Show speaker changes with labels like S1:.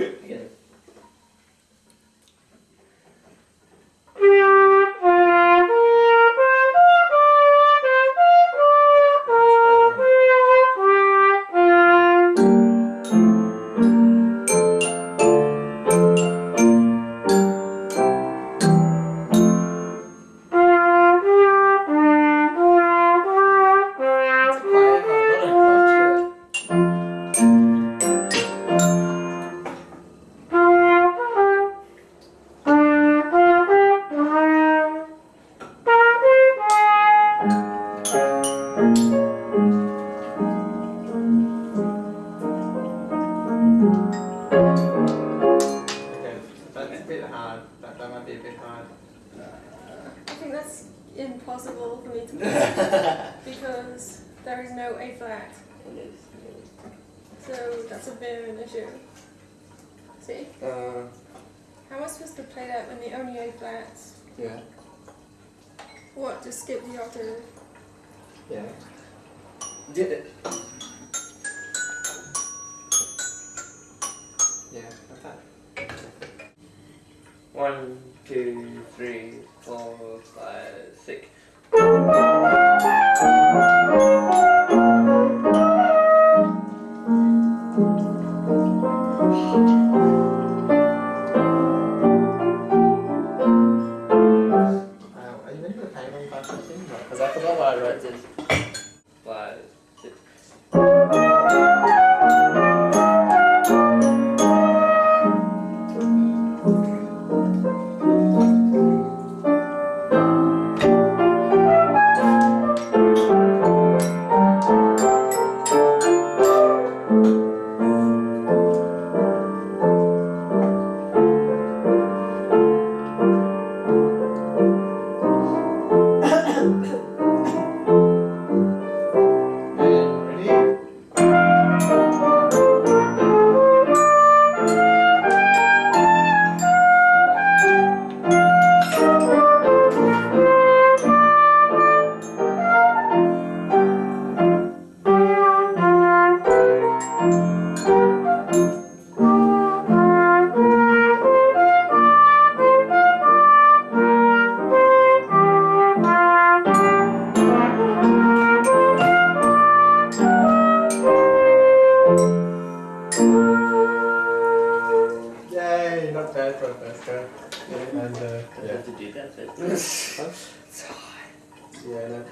S1: It's
S2: Okay, that's a bit hard. That, that might be a bit hard.
S3: I think that's impossible for me to play because there is no A flat. So that's a bit of an issue. See?
S4: Uh,
S3: How am I supposed to play that when the only A flats?
S4: yeah,
S3: What, just skip the octave?
S4: yeah. Did it.
S1: One, two, three, four, five, six. Because
S2: I forgot what
S4: I wrote
S1: this. Five, six.
S2: Yay,
S4: not bad, not. And, uh, yeah. You have
S1: to do that, but...
S4: yeah, no.